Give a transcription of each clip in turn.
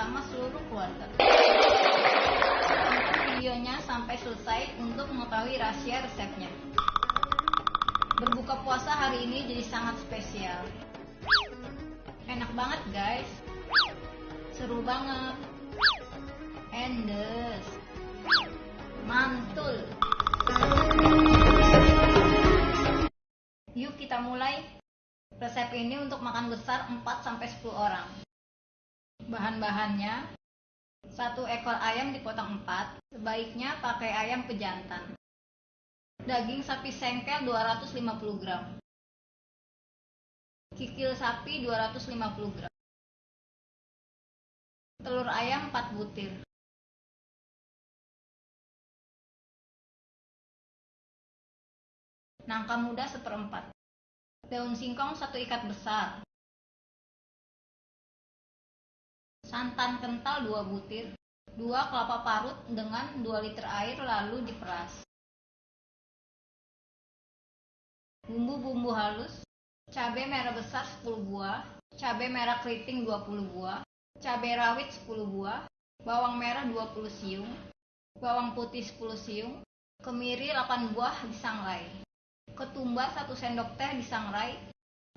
bersama seluruh keluarga. Tonton videonya sampai selesai untuk mengetahui rahasia resepnya. Berbuka puasa hari ini jadi sangat spesial. Enak banget guys. Seru banget. Endes. Mantul. Yuk kita mulai. Resep ini untuk makan besar 4-10 orang. Bahan-bahannya satu ekor ayam dipotong 4, sebaiknya pakai ayam pejantan. Daging sapi sengkel 250 gram. Kikil sapi 250 gram. Telur ayam 4 butir. Nangka muda seperempat. Daun singkong satu ikat besar. Santan kental 2 butir. 2 kelapa parut dengan 2 liter air lalu diperas. Bumbu-bumbu halus. Cabai merah besar 10 buah. Cabai merah keriting 20 buah. Cabai rawit 10 buah. Bawang merah 20 siung. Bawang putih 10 siung. Kemiri 8 buah disangrai. Ketumbar 1 sendok teh disangrai.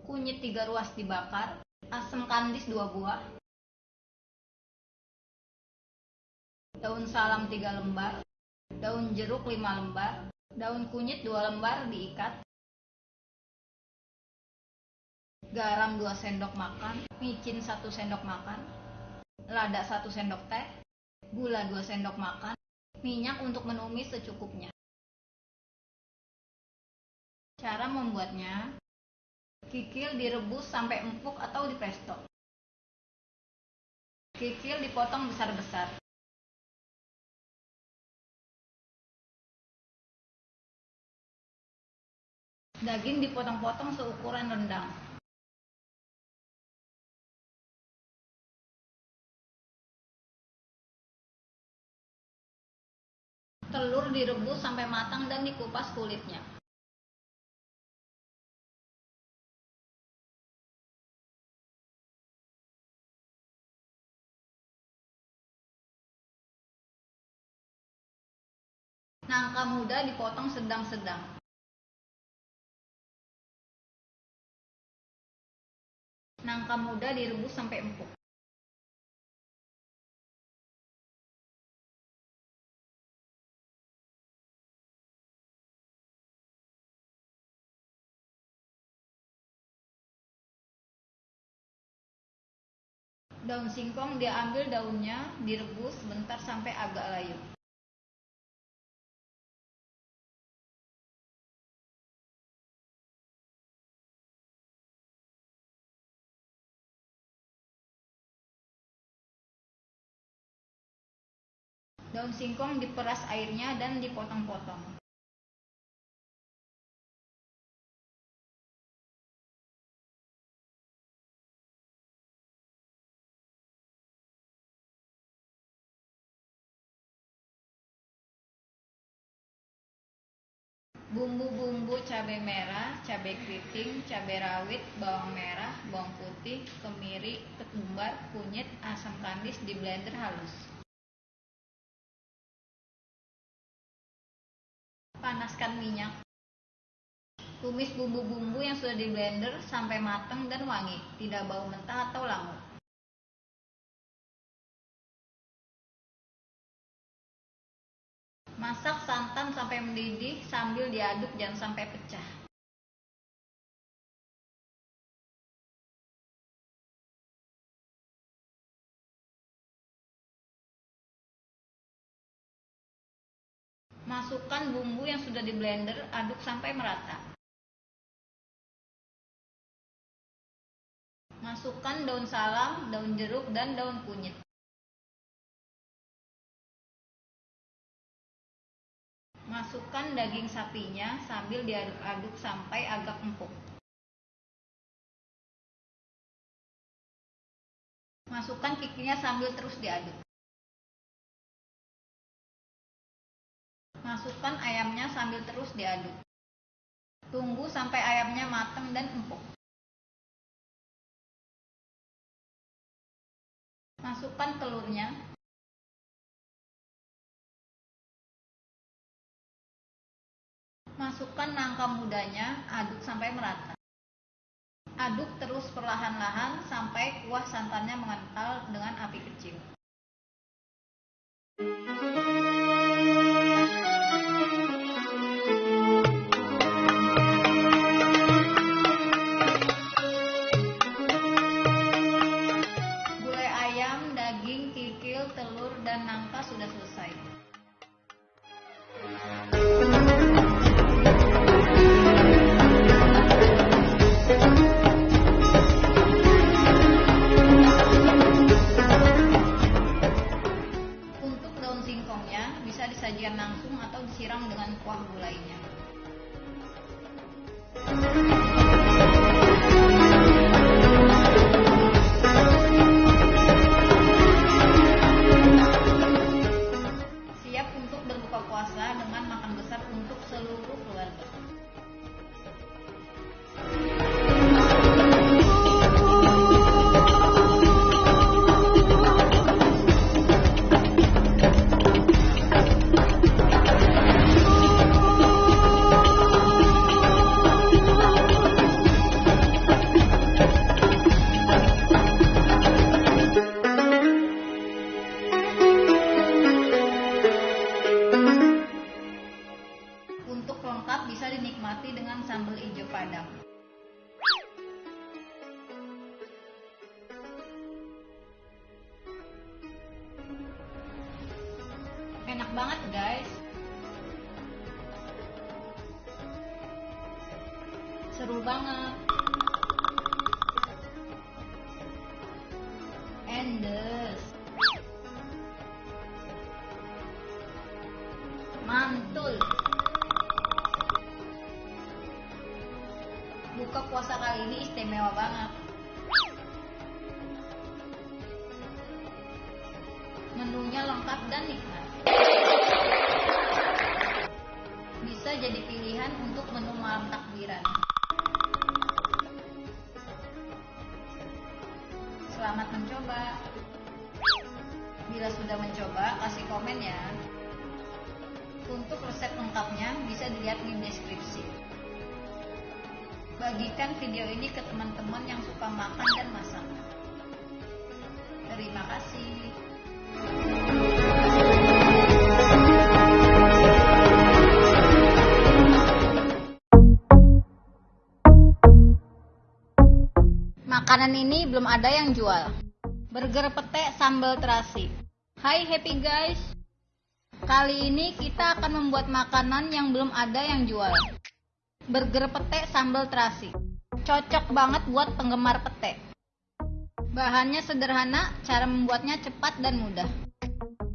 Kunyit 3 ruas dibakar. Asam kandis 2 buah daun salam 3 lembar, daun jeruk 5 lembar, daun kunyit 2 lembar diikat, garam 2 sendok makan, micin 1 sendok makan, lada 1 sendok teh, gula 2 sendok makan, minyak untuk menumis secukupnya. Cara membuatnya, kikil direbus sampai empuk atau di presto. Kikil dipotong besar-besar. Daging dipotong-potong seukuran rendang. Telur direbus sampai matang dan dikupas kulitnya. Nangka muda dipotong sedang-sedang. Nangka muda direbus sampai empuk. Daun singkong diambil daunnya, direbus sebentar sampai agak layu. Daun singkong diperas airnya dan dipotong-potong. Bumbu-bumbu cabai merah, cabai keriting, cabai rawit, bawang merah, bawang putih, kemiri, ketumbar, kunyit, asam kandis di blender halus. Panaskan minyak. Tumis bumbu-bumbu yang sudah di blender sampai matang dan wangi, tidak bau mentah atau langut. Masak santan sampai mendidih sambil diaduk jangan sampai pecah. Masukkan bumbu yang sudah di blender, aduk sampai merata. Masukkan daun salam, daun jeruk, dan daun kunyit. Masukkan daging sapinya sambil diaduk-aduk sampai agak empuk. Masukkan kikilnya sambil terus diaduk. Masukkan ayamnya sambil terus diaduk. Tunggu sampai ayamnya matang dan empuk. Masukkan telurnya. Masukkan nangka mudanya, aduk sampai merata. Aduk terus perlahan-lahan sampai kuah santannya mengental dengan api kecil. Kali ini istimewa banget. Menunya lengkap dan nikmat. Bisa jadi pilihan untuk menu malam takbiran. Selamat mencoba. Bila sudah mencoba, kasih komen ya. Untuk resep lengkapnya bisa dilihat di deskripsi. Bagikan video ini ke teman-teman yang suka makan dan masak. Terima kasih. Makanan ini belum ada yang jual. Burger pete sambal terasi. Hai happy guys. Kali ini kita akan membuat makanan yang belum ada yang jual. Burger pete sambal terasi. Cocok banget buat penggemar pete. Bahannya sederhana, cara membuatnya cepat dan mudah.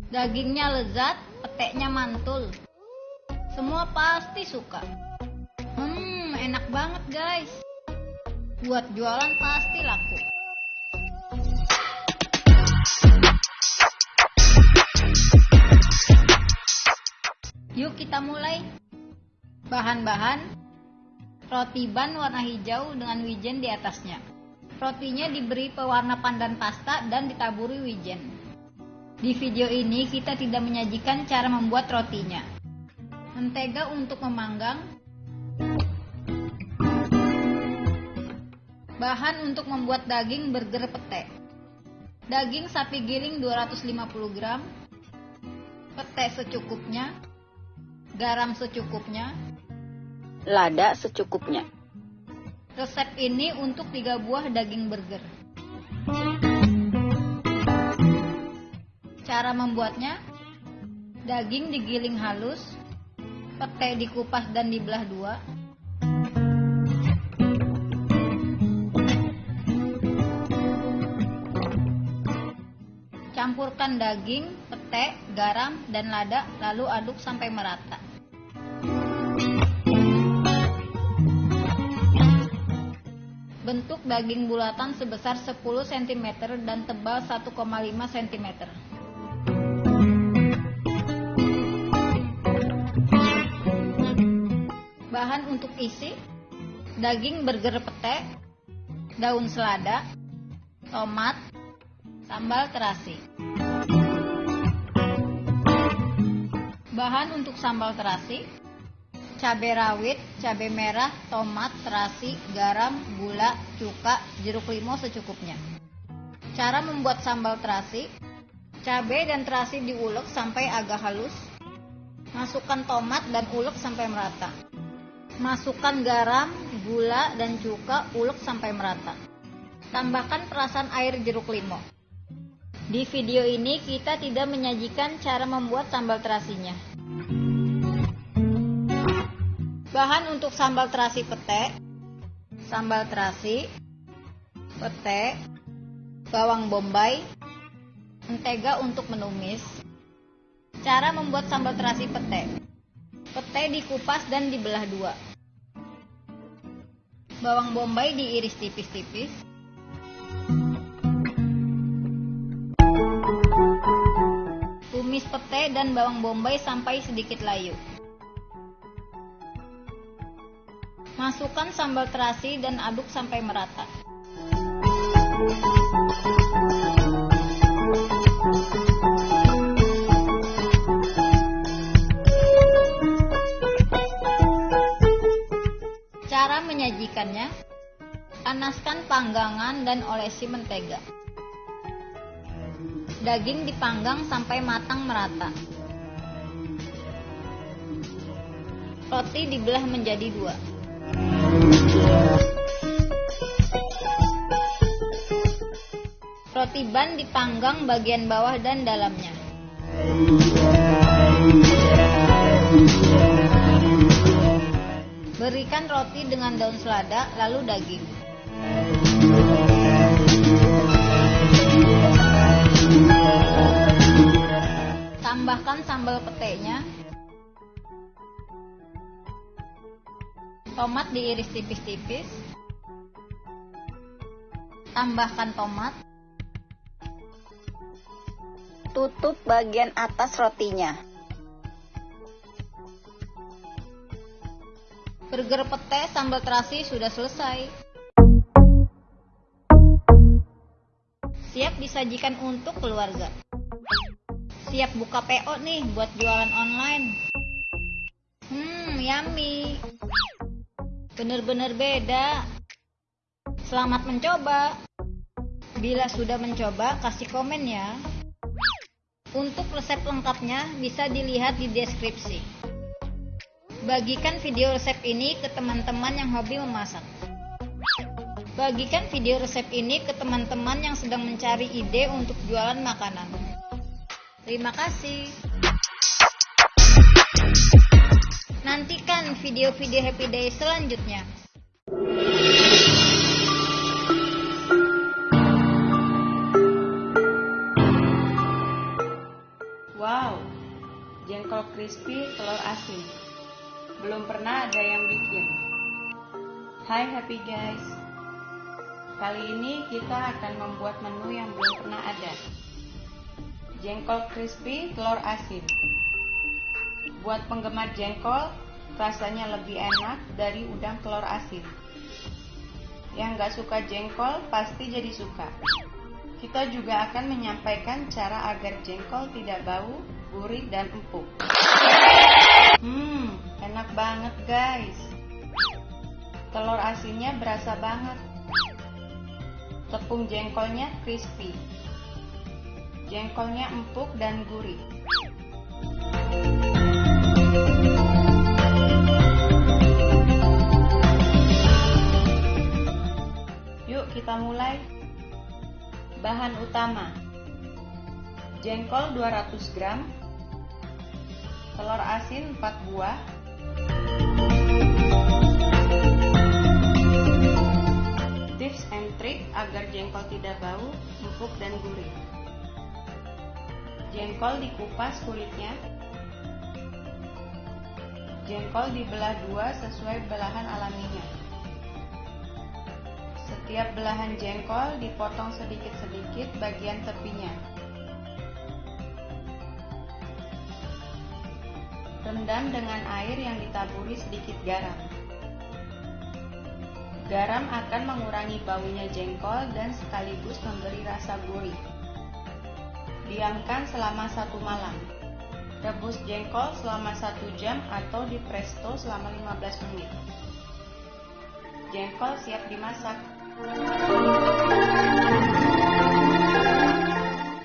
Dagingnya lezat, peteknya mantul. Semua pasti suka. Hmm, enak banget guys. Buat jualan pasti laku. Yuk kita mulai. Bahan-bahan roti ban warna hijau dengan wijen di atasnya. Rotinya diberi pewarna pandan pasta dan ditaburi wijen. Di video ini kita tidak menyajikan cara membuat rotinya. Mentega untuk memanggang. Bahan untuk membuat daging burger pete. Daging sapi giling 250 gram. Pete secukupnya. Garam secukupnya. Lada secukupnya. Resep ini untuk 3 buah daging burger. Cara membuatnya, daging digiling halus, pete dikupas dan dibelah dua, campurkan daging, pete, garam, dan lada, lalu aduk sampai merata. Bentuk daging bulatan sebesar 10 cm dan tebal 1,5 cm. Bahan untuk isi daging burger pete, daun selada, tomat, sambal terasi. Bahan untuk sambal terasi, cabai rawit, cabai merah, tomat, terasi, garam, gula, cuka, jeruk limau secukupnya. Cara membuat sambal terasi, cabai dan terasi diulek sampai agak halus. Masukkan tomat dan ulek sampai merata. Masukkan garam, gula, dan cuka ulek sampai merata. Tambahkan perasan air jeruk limau. Di video ini kita tidak menyajikan cara membuat sambal terasinya. Bahan untuk sambal terasi pete, sambal terasi, pete, bawang bombay, mentega untuk menumis. Cara membuat sambal terasi pete. Pete dikupas dan dibelah dua. Bawang bombay diiris tipis-tipis. Tumis pete dan bawang bombay sampai sedikit layu. Masukkan sambal terasi dan aduk sampai merata. Cara menyajikannya, panaskan panggangan dan olesi mentega. Daging dipanggang sampai matang merata. Roti dibelah menjadi dua. Roti ban dipanggang bagian bawah dan dalamnya. Berikan roti dengan daun selada, lalu daging. Tambahkan sambal petenya. Tomat diiris tipis-tipis. Tambahkan tomat. Tutup bagian atas rotinya. Burger pete sambal terasi sudah selesai. Siap disajikan untuk keluarga. Siap buka PO nih buat jualan online. Hmm, yummy. Bener-bener beda. Selamat mencoba. Bila sudah mencoba, kasih komen ya. Untuk resep lengkapnya bisa dilihat di deskripsi. Bagikan video resep ini ke teman-teman yang hobi memasak. Bagikan video resep ini ke teman-teman yang sedang mencari ide untuk jualan makanan. Terima kasih. Nantikan video-video Happy Day selanjutnya. Wow, jengkol crispy telur asin. Belum pernah ada yang bikin. Hai happy guys. Kali ini kita akan membuat menu yang belum pernah ada. Jengkol crispy telur asin. Buat penggemar jengkol, rasanya lebih enak dari udang telur asin. Yang gak suka jengkol pasti jadi suka. Kita juga akan menyampaikan cara agar jengkol tidak bau, gurih, dan empuk. Hmm, enak banget guys. Telur asinnya berasa banget. Tepung jengkolnya crispy. Jengkolnya empuk dan gurih. Kita mulai. Bahan utama. Jengkol 200 gram. Telur asin 4 buah. Tips and trick agar jengkol tidak bau, empuk dan gurih. Jengkol dikupas kulitnya. Jengkol dibelah dua sesuai belahan alaminya. Setiap belahan jengkol dipotong sedikit-sedikit bagian tepinya. Rendam dengan air yang ditaburi sedikit garam. Garam akan mengurangi baunya jengkol dan sekaligus memberi rasa gurih. Diamkan selama satu malam. Rebus jengkol selama satu jam atau di presto selama 15 menit. Jengkol siap dimasak.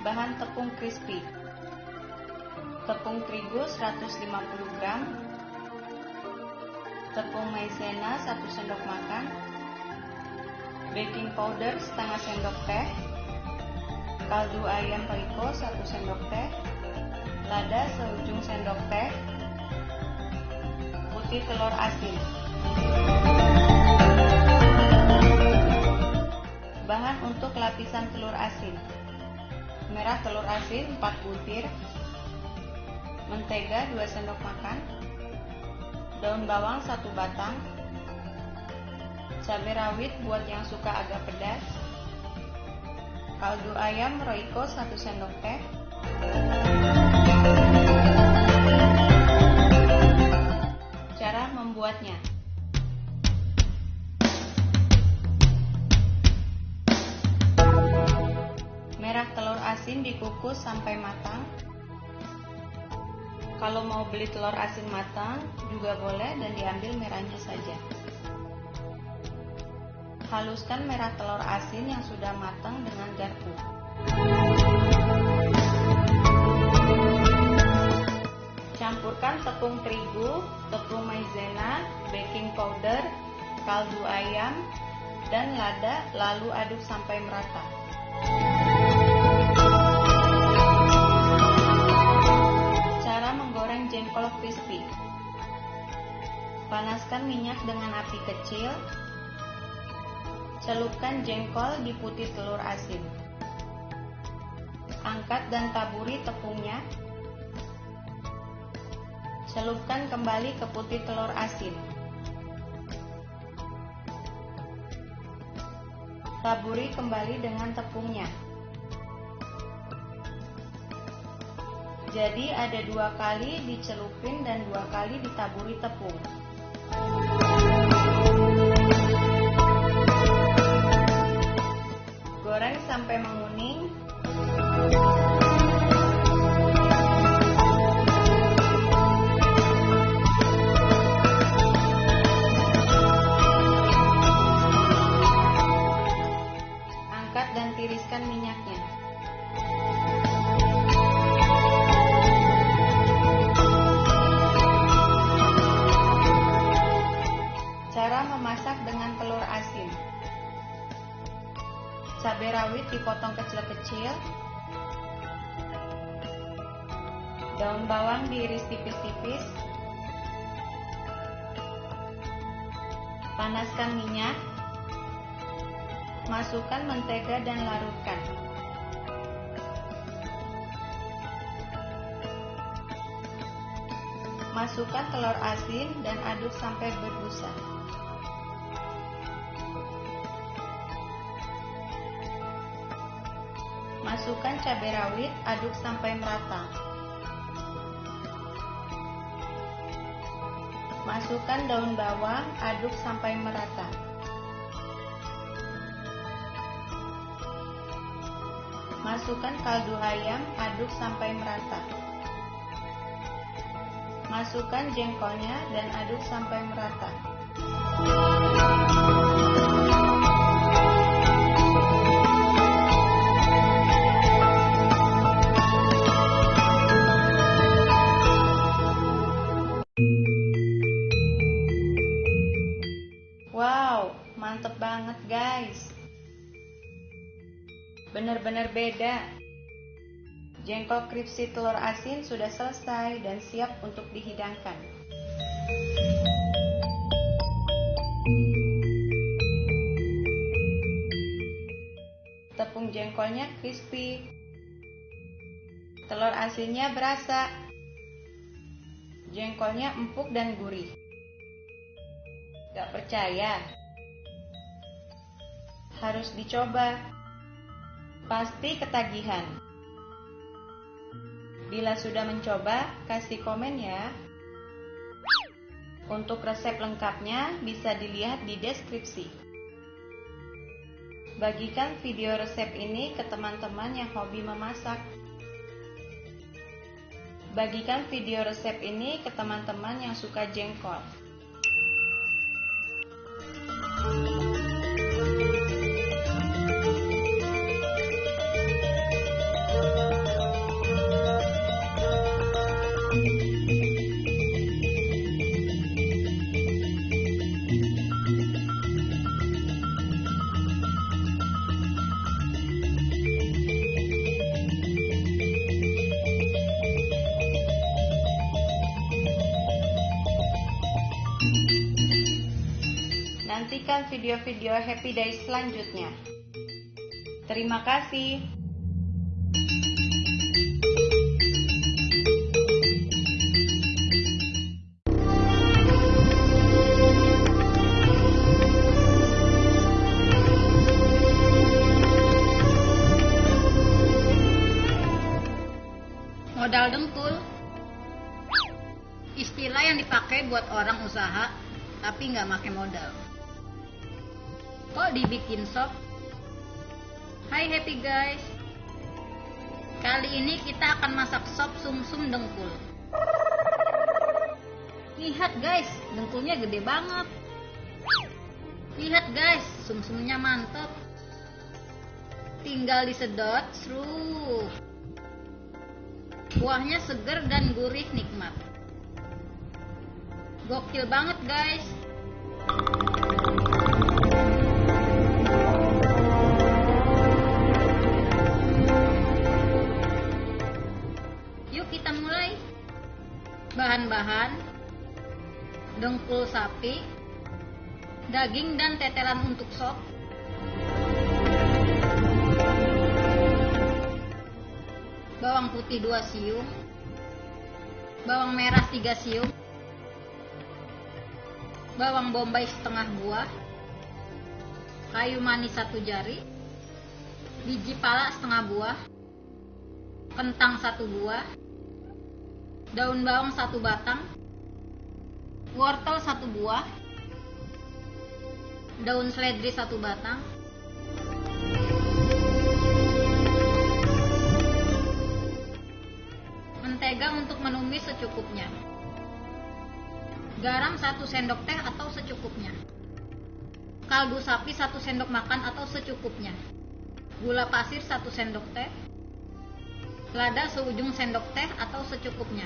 Bahan tepung crispy. Tepung terigu 150 gram. Tepung maizena 1 sendok makan. Baking powder setengah sendok teh. Kaldu ayam Royco 1 sendok teh. Lada seujung sendok teh. Putih telur asin. Bahan untuk lapisan telur asin. Merah telur asin 4 butir. Mentega 2 sendok makan. Daun bawang 1 batang. Cabai rawit buat yang suka agak pedas. Kaldu ayam Royco 1 sendok teh. Cara membuatnya asin dikukus sampai matang. Kalau mau beli telur asin matang juga boleh dan diambil merahnya saja. Haluskan merah telur asin yang sudah matang dengan garpu. Campurkan tepung terigu, tepung maizena, baking powder, kaldu ayam, dan lada lalu aduk sampai merata. Crispy Panaskan minyak dengan api kecil. Celupkan jengkol di putih telur asin. Angkat dan taburi tepungnya. Celupkan kembali ke putih telur asin. Taburi kembali dengan tepungnya. Jadi ada dua kali dicelupin dan dua kali ditaburi tepung. Goreng sampai menguning. Bawang diiris tipis-tipis. Panaskan minyak. Masukkan mentega dan larutkan. Masukkan telur asin dan aduk sampai berbusa. Masukkan cabai rawit, aduk sampai merata. Masukkan daun bawang, aduk sampai merata. Masukkan kaldu ayam, aduk sampai merata. Masukkan jengkolnya dan aduk sampai merata. Guys. Bener-bener beda. Jengkol kripsi telur asin sudah selesai dan siap untuk dihidangkan. Tepung jengkolnya crispy. Telur asinnya berasa. Jengkolnya empuk dan gurih. Gak percaya? Harus dicoba. Pasti ketagihan. Bila sudah mencoba, kasih komen ya. Untuk resep lengkapnya bisa dilihat di deskripsi. Bagikan video resep ini ke teman-teman yang hobi memasak. Bagikan video resep ini ke teman-teman yang suka jengkol. Video-video Happy Days selanjutnya. Terima kasih. Modal dengkul Istilah yang dipakai buat orang usaha tapi nggak pakai modal. Dibikin sop? Hai happy guys. Kali ini kita akan masak sop sumsum dengkul. Lihat guys, dengkulnya gede banget. Lihat guys, sumsumnya mantep. Tinggal disedot, seru Kuahnya seger dan gurih nikmat. Gokil banget guys Bahan-bahan dengkul sapi, daging dan tetelan untuk sop, bawang putih 2 siung, bawang merah 3 siung, bawang bombay setengah buah, kayu manis satu jari, biji pala setengah buah, kentang satu buah, daun bawang satu batang, wortel satu buah, daun seledri satu batang, mentega untuk menumis secukupnya, garam satu sendok teh atau secukupnya, kaldu sapi satu sendok makan atau secukupnya, gula pasir satu sendok teh, lada seujung sendok teh atau secukupnya.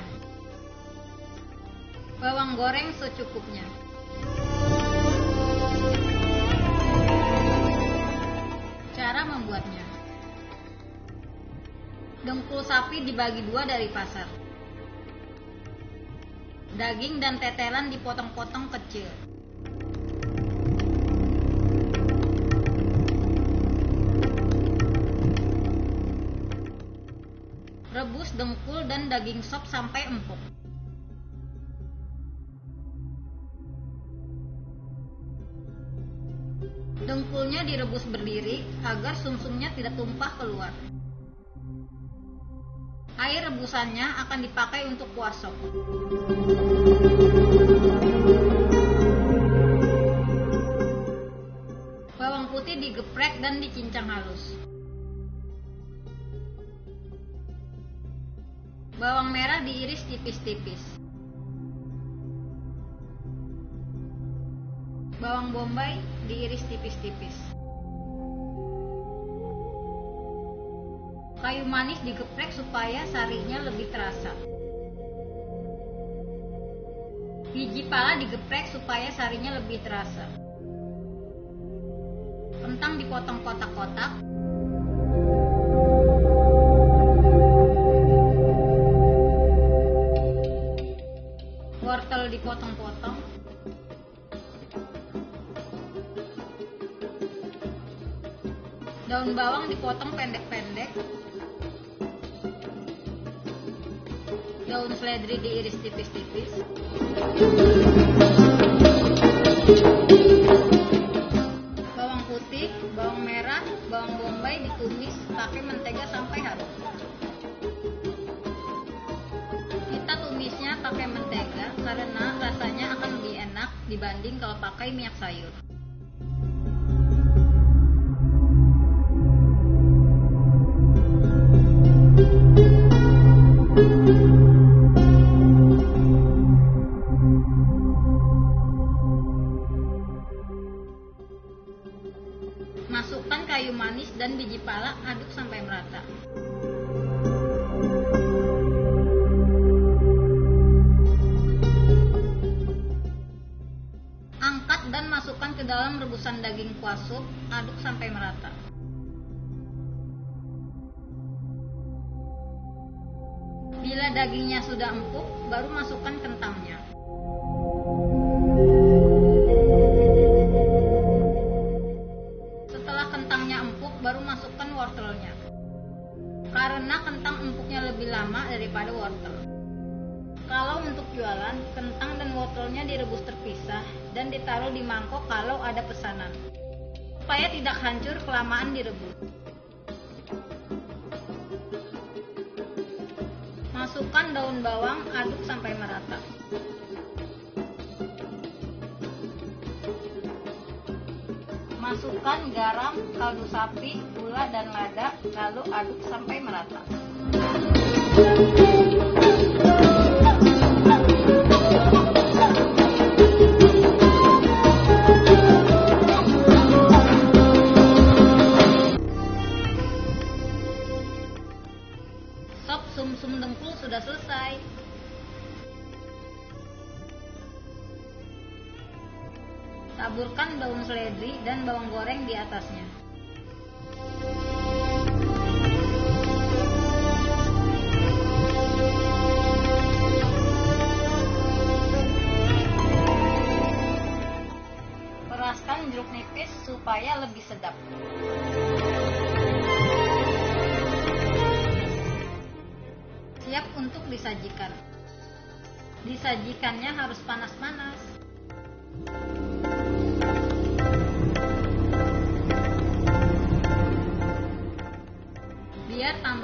Bawang goreng secukupnya. Cara membuatnya. Dengkul sapi dibagi dua dari pasar. Daging dan tetelan dipotong-potong kecil. Dengkul dan daging sop sampai empuk. Dengkulnya direbus berdiri agar sumsumnya tidak tumpah keluar. Air rebusannya akan dipakai untuk kuah sop. Bawang putih digeprek dan dicincang halus. Bawang merah diiris tipis-tipis. Bawang bombay diiris tipis-tipis. Kayu manis digeprek supaya sarinya lebih terasa. Biji pala digeprek supaya sarinya lebih terasa. Kentang dipotong kotak-kotak. Dipotong pendek-pendek. Daun seledri diiris tipis-tipis. Masukkan kayu manis dan biji pala, aduk sampai merata. Angkat dan masukkan ke dalam rebusan daging kuah sup, aduk sampai merata. Bila dagingnya sudah empuk, baru masukkan kentangnya. Kelamaan direbus. Masukkan daun bawang, aduk sampai merata. Masukkan garam, kaldu sapi, gula, dan lada, lalu aduk sampai merata. Atasnya. Peraskan jeruk nipis supaya lebih sedap. Siap untuk disajikan. Disajikannya harus panas-panas.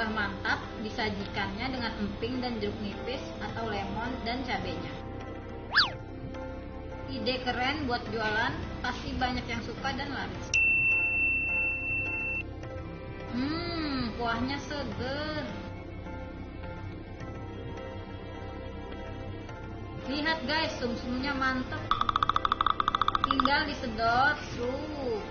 Tambah mantap, disajikannya dengan emping dan jeruk nipis atau lemon dan cabenya. Ide keren buat jualan, pasti banyak yang suka dan laris. Hmm, kuahnya seger. Lihat guys, sumsumnya mantep. Tinggal disedot, sup.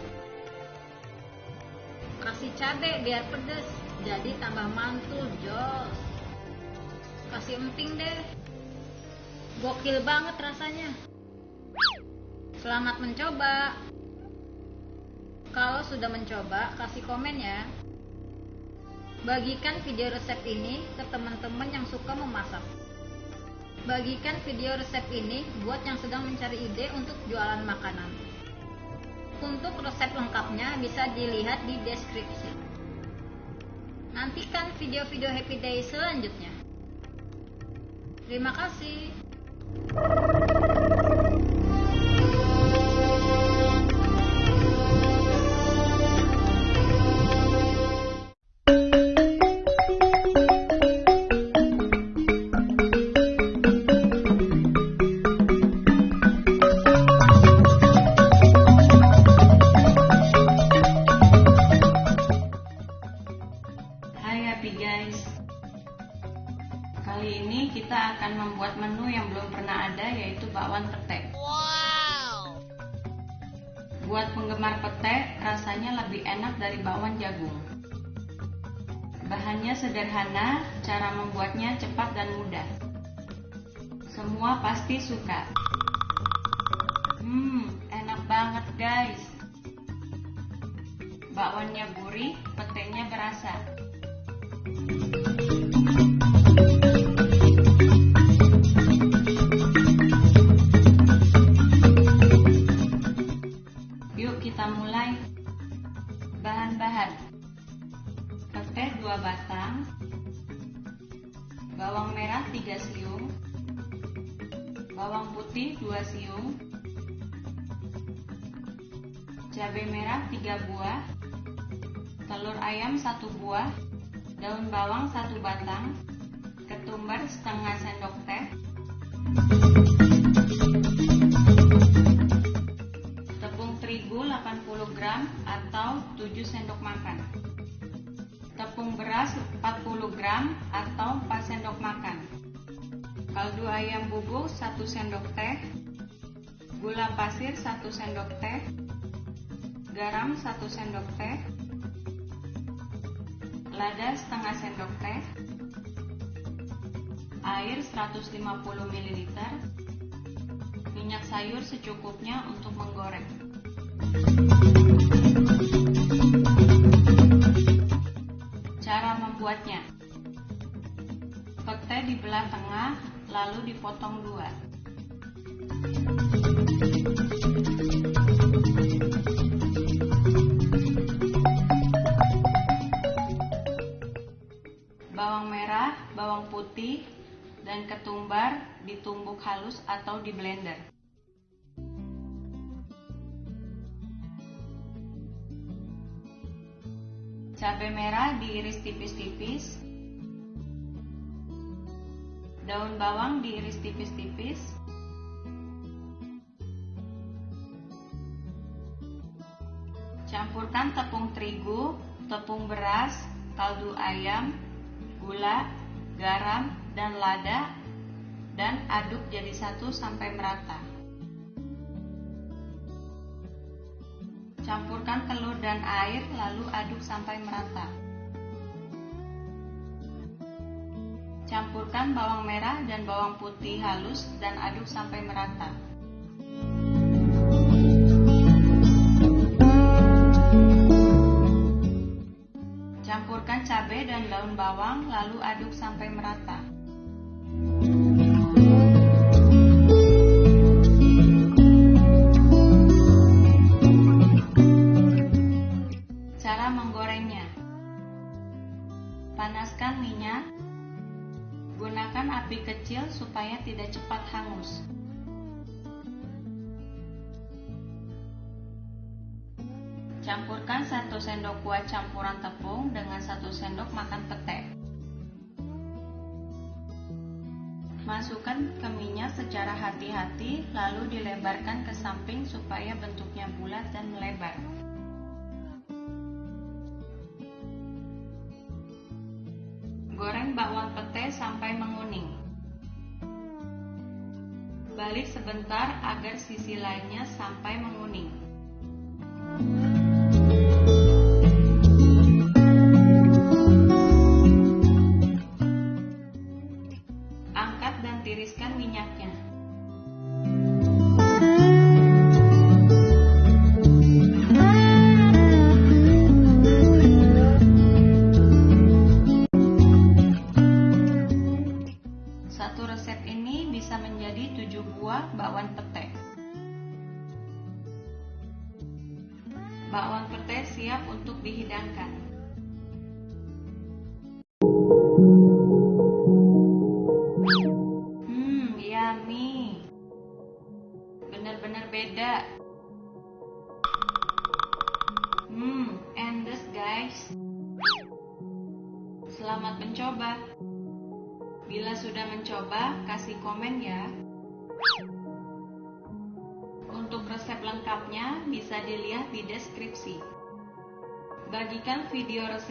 Kasih cabe biar pedes, jadi tambah mantul, jos. Kasih emping deh. Gokil banget rasanya. Selamat mencoba. Kalau sudah mencoba, kasih komen ya. Bagikan video resep ini ke teman-teman yang suka memasak. Bagikan video resep ini buat yang sedang mencari ide untuk jualan makanan. Untuk resep lengkapnya bisa dilihat di deskripsi. Nantikan video-video Happy Day selanjutnya. Terima kasih. 3 buah. Telur ayam 1 buah. Daun bawang 1 batang. Ketumbar setengah sendok teh. Tepung terigu 80 gram atau 7 sendok makan. Tepung beras 40 gram atau 4 sendok makan. Kaldu ayam bubuk 1 sendok teh. Gula pasir 1 sendok teh. Garam 1 sendok teh, lada setengah sendok teh, air 150 ml, minyak sayur secukupnya untuk menggoreng. Cara membuatnya Pete dibelah tengah, lalu dipotong dua. Bawang merah, bawang putih, dan ketumbar ditumbuk halus atau di blender. Cabai merah diiris tipis-tipis. Daun bawang diiris tipis-tipis. Campurkan tepung terigu, tepung beras, kaldu ayam, gula, garam, dan lada dan aduk jadi satu sampai merata. Campurkan telur dan air lalu aduk sampai merata. Campurkan bawang merah dan bawang putih halus dan aduk sampai merata. Dan daun bawang lalu aduk sampai merata. Cara menggorengnya. Panaskan minyak. Gunakan api kecil supaya tidak cepat hangus sendok kuah campuran tepung dengan 1 sendok makan pete. Masukkan ke minyak secara hati-hati lalu dilebarkan ke samping supaya bentuknya bulat dan melebar. Goreng bawang pete sampai menguning. Balik sebentar agar sisi lainnya sampai menguning.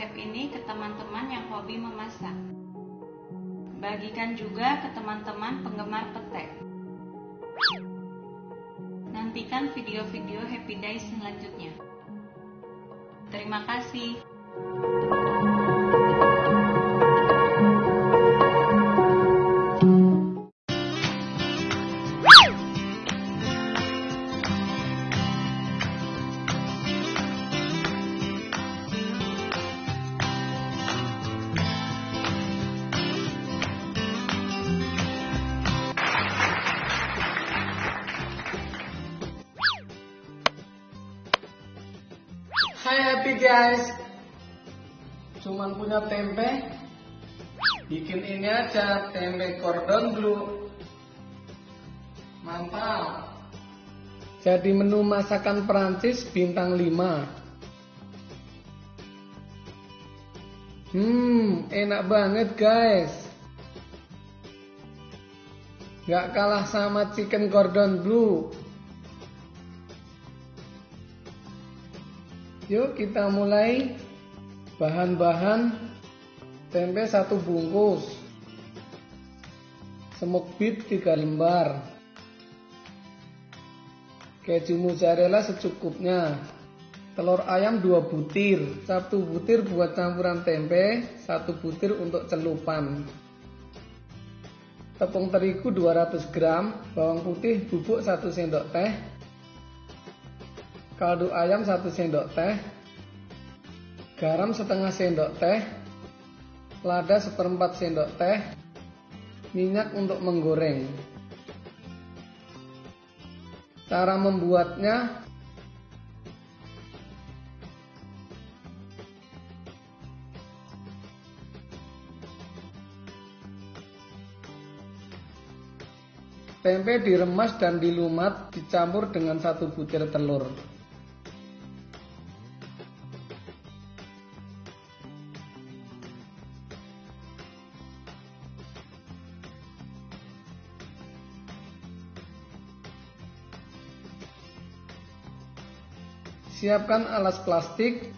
Resep ini ke teman-teman yang hobi memasak. Bagikan juga ke teman-teman penggemar pete. Nantikan video-video Happy Days selanjutnya. Terima kasih. Guys. Cuman punya tempe. Bikin ini aja Tempe cordon bleu. Mantap. Jadi menu masakan Perancis bintang 5 Hmm enak banget guys. Gak kalah sama chicken cordon bleu Yuk kita mulai. Bahan-bahan tempe satu bungkus. Semuk bit 3 lembar. Keju mozzarella secukupnya. Telur ayam 2 butir, 1 butir buat campuran tempe, 1 butir untuk celupan. Tepung terigu 200 gram, bawang putih bubuk 1 sendok teh, kaldu ayam 1 sendok teh, garam setengah sendok teh, lada seperempat sendok teh, minyak untuk menggoreng. Cara membuatnya Tempe diremas dan dilumat dicampur dengan satu butir telur. Siapkan alas plastik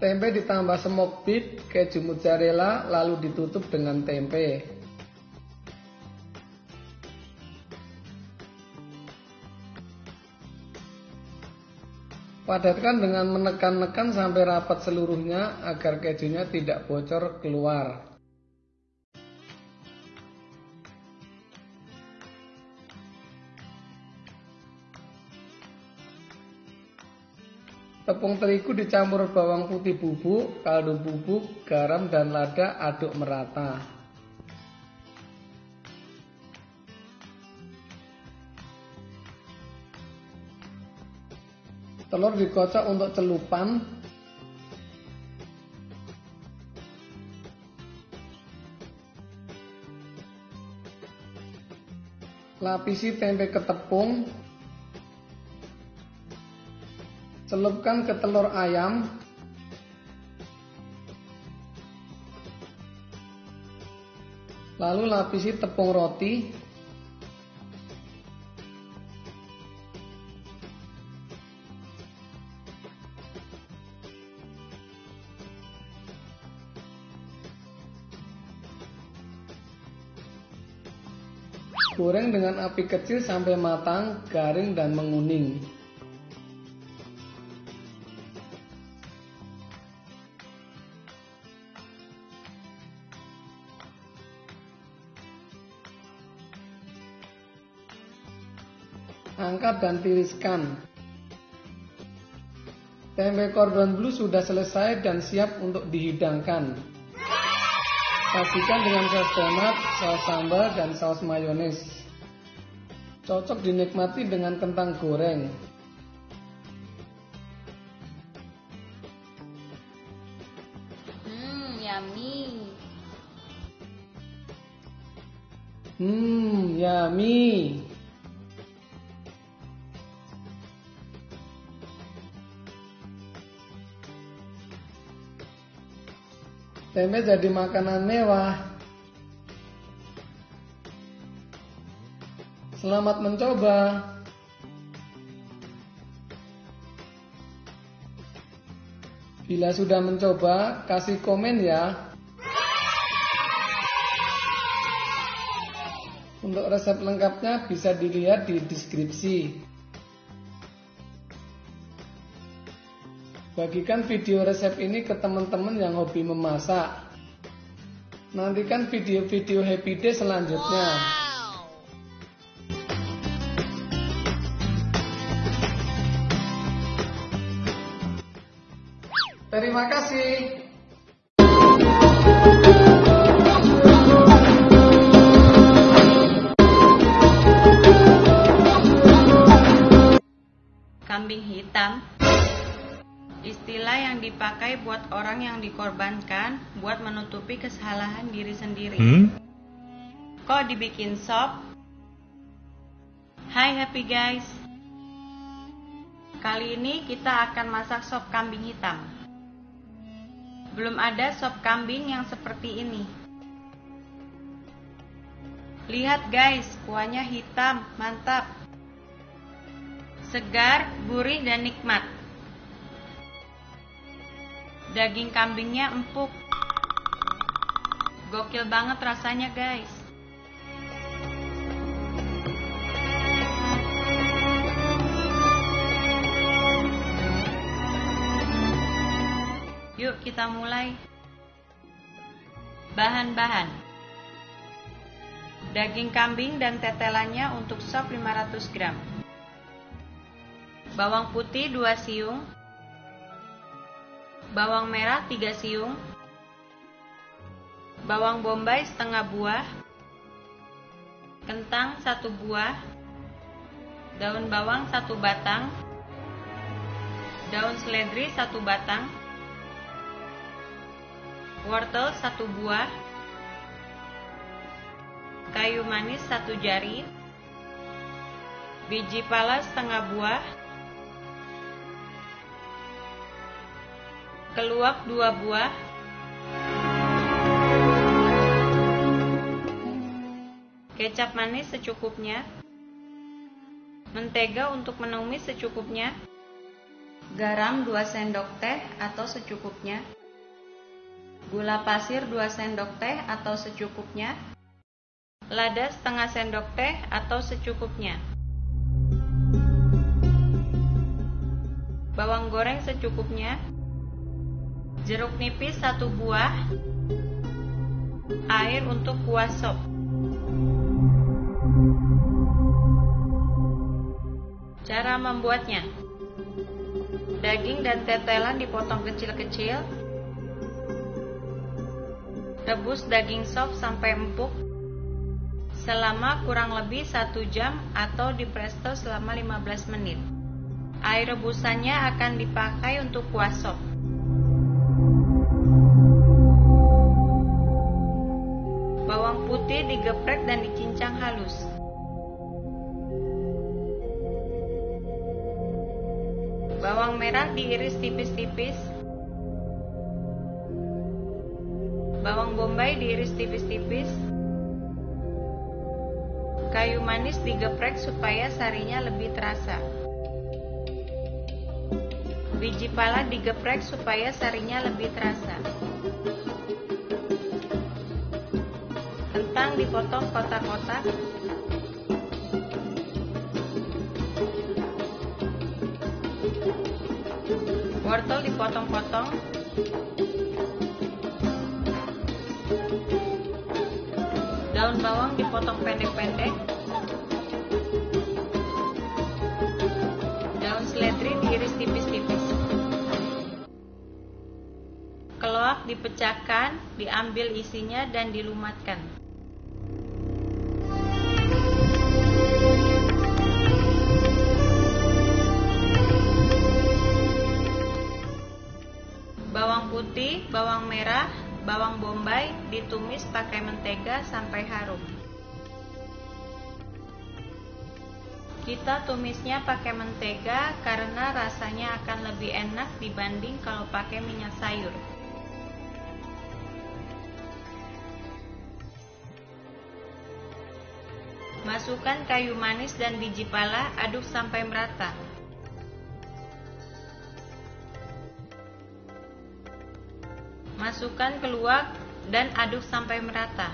Tempe ditambah smoke beef, keju mozzarella, lalu ditutup dengan tempe. Padatkan dengan menekan-nekan sampai rapat seluruhnya agar kejunya tidak bocor keluar. Tepung terigu dicampur bawang putih bubuk, kaldu bubuk, garam dan lada aduk merata. Telur dikocok untuk celupan. Lapisi tempe ke tepung celupkan ke telur ayam. Lalu lapisi tepung roti api kecil sampai matang, garing dan menguning. angkat dan tiriskan. Tempe cordon bleu sudah selesai dan siap untuk dihidangkan. Sajikan dengan saus tomat, saus sambal, dan saus mayones. Cocok dinikmati dengan kentang goreng. Hmm, yummy. Hmm, yummy. Tempe jadi makanan mewah. Selamat mencoba. Bila sudah mencoba, kasih komen ya. Untuk resep lengkapnya bisa dilihat di deskripsi. Bagikan video resep ini ke teman-teman yang hobi memasak. Nantikan video-video Happy Day selanjutnya. Terima Hitam Istilah yang dipakai buat orang yang dikorbankan buat menutupi kesalahan diri sendiri. Hmm? Kok dibikin sop? Hai happy guys. Kali ini kita akan masak sop kambing hitam. Belum ada sop kambing yang seperti ini. Lihat guys, kuahnya hitam, mantap. Segar, gurih dan nikmat. Daging kambingnya empuk. Gokil banget rasanya, guys. Yuk kita mulai. Bahan-bahan. Daging kambing dan tetelannya untuk sop 500 gram. Bawang putih 2 siung. Bawang merah 3 siung. Bawang bombay setengah buah. Kentang 1 buah. Daun bawang 1 batang. Daun seledri 1 batang wortel satu buah, kayu manis satu jari, biji pala setengah buah, keluak dua buah, kecap manis secukupnya, mentega untuk menumis secukupnya, garam 2 sendok teh atau secukupnya, gula pasir 2 sendok teh atau secukupnya, lada setengah sendok teh atau secukupnya, bawang goreng secukupnya, jeruk nipis 1 buah, air untuk kuah sop. Cara membuatnya Daging dan tetelan dipotong kecil-kecil Rebus daging sop sampai empuk selama kurang lebih 1 jam atau di presto selama 15 menit. Air rebusannya akan dipakai untuk kuah sop. Putih digeprek dan dicincang halus. Bawang merah diiris tipis-tipis Bawang bombay diiris tipis-tipis. Kayu manis digeprek supaya sarinya lebih terasa. Biji pala digeprek supaya sarinya lebih terasa. Kentang dipotong kotak-kotak. Wortel dipotong-potong. Daun bawang dipotong pendek-pendek. Daun seledri diiris tipis-tipis. Keloak dipecahkan, diambil isinya dan dilumatkan. Bawang putih, bawang merah, bawang bombay ditumis pakai mentega sampai harum. Kita tumisnya pakai mentega karena rasanya akan lebih enak dibanding kalau pakai minyak sayur. Masukkan kayu manis dan biji pala, aduk sampai merata. Masukkan keluak dan aduk sampai merata.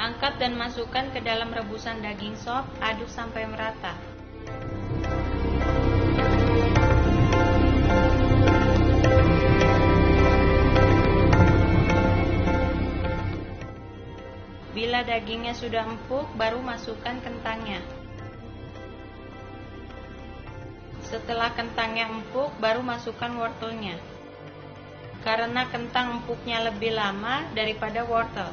Angkat dan masukkan ke dalam rebusan daging sop, aduk sampai merata. Bila dagingnya sudah empuk, baru masukkan kentangnya. Setelah kentangnya empuk, baru masukkan wortelnya. Karena kentang empuknya lebih lama daripada wortel.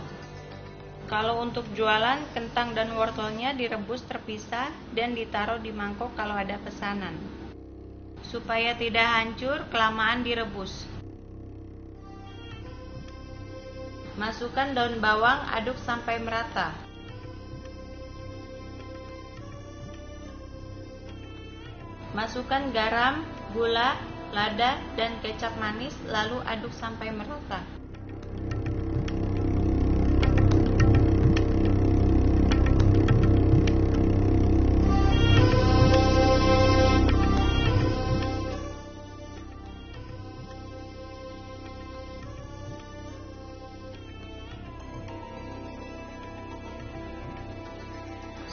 Kalau untuk jualan, kentang dan wortelnya direbus terpisah dan ditaruh di mangkok kalau ada pesanan. Supaya tidak hancur, kelamaan direbus. Masukkan daun bawang, aduk sampai merata. Masukkan garam, gula, lada, dan kecap manis, lalu aduk sampai merata.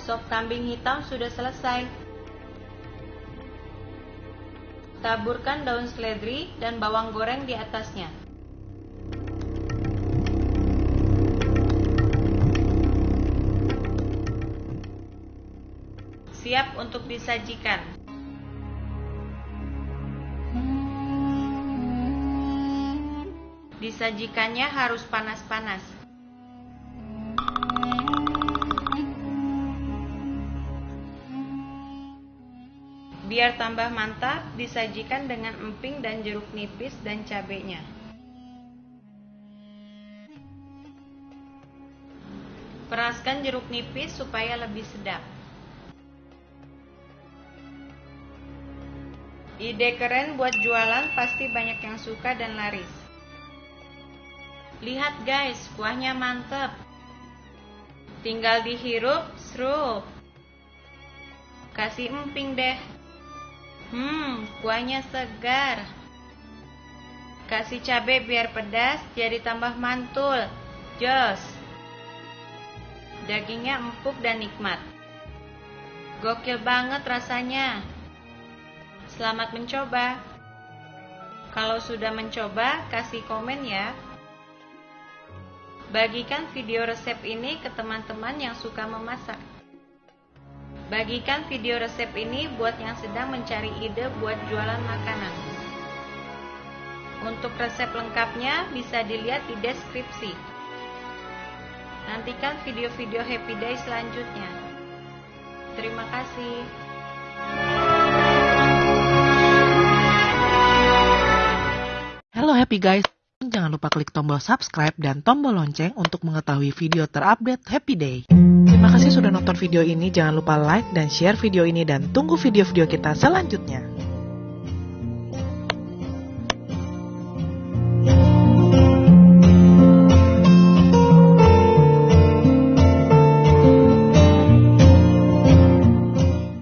Sop kambing hitam sudah selesai. Taburkan daun seledri dan bawang goreng di atasnya. Siap untuk disajikan. Disajikannya harus panas-panas. Biar tambah mantap, disajikan dengan emping dan jeruk nipis dan cabenya. Peraskan jeruk nipis supaya lebih sedap. Ide keren buat jualan pasti banyak yang suka dan laris. Lihat guys, kuahnya mantep. Tinggal dihirup, serup. Kasih emping deh. Hmm, kuahnya segar. Kasih cabai biar pedas, jadi tambah mantul. Jos. Dagingnya empuk dan nikmat. Gokil banget rasanya. Selamat mencoba. Kalau sudah mencoba, kasih komen ya. Bagikan video resep ini ke teman-teman yang suka memasak. Bagikan video resep ini buat yang sedang mencari ide buat jualan makanan. Untuk resep lengkapnya bisa dilihat di deskripsi. Nantikan video-video Happy Day selanjutnya. Terima kasih. Hello happy guys, jangan lupa klik tombol subscribe dan tombol lonceng untuk mengetahui video terupdate Happy Day. Terima kasih sudah nonton video ini, jangan lupa like dan share video ini dan tunggu video-video kita selanjutnya.